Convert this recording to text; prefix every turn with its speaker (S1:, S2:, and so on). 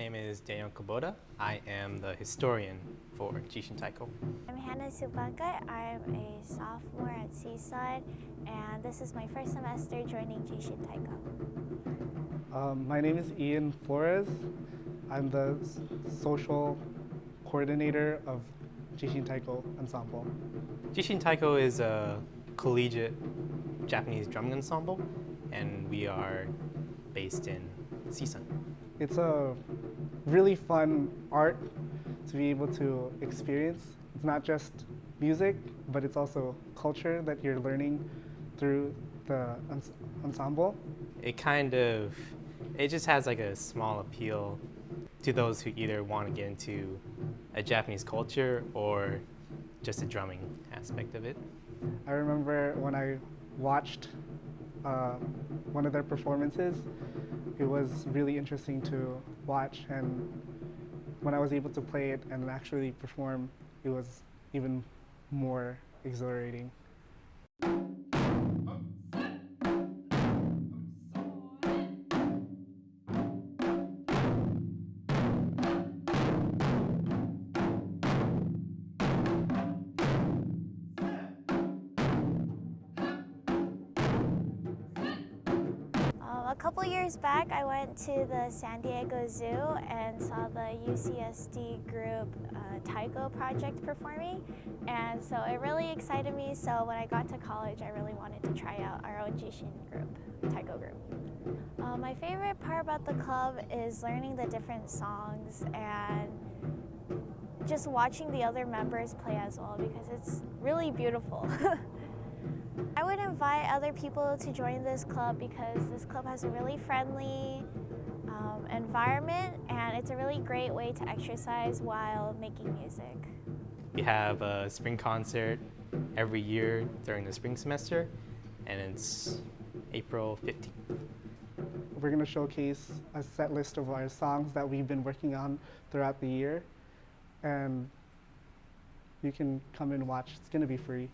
S1: is Daniel Kubota. I am the historian for Jishin Taiko.
S2: I'm Hannah Subaka. I'm a sophomore at Seaside, and this is my first semester joining Jishin Taiko.
S3: Um, my name is Ian Flores. I'm the social coordinator of Jishin Taiko Ensemble.
S1: Jishin Taiko is a collegiate Japanese drumming ensemble, and we are based in Seaside.
S3: It's a really fun art to be able to experience. It's not just music, but it's also culture that you're learning through the ens ensemble.
S1: It kind of, it just has like a small appeal to those who either want to get into a Japanese culture or just the drumming aspect of it.
S3: I remember when I watched uh, one of their performances, it was really interesting to watch and when I was able to play it and actually perform, it was even more exhilarating.
S2: Couple years back, I went to the San Diego Zoo and saw the UCSD group uh, Taiko project performing, and so it really excited me. So when I got to college, I really wanted to try out our own Jishin group, Taiko group. Uh, my favorite part about the club is learning the different songs and just watching the other members play as well because it's really beautiful. I would invite other people to join this club because this club has a really friendly um, environment and it's a really great way to exercise while making music.
S1: We have a spring concert every year during the spring semester, and it's April 15th.
S3: We're going to showcase a set list of our songs that we've been working on throughout the year. And you can come and watch. It's going to be free.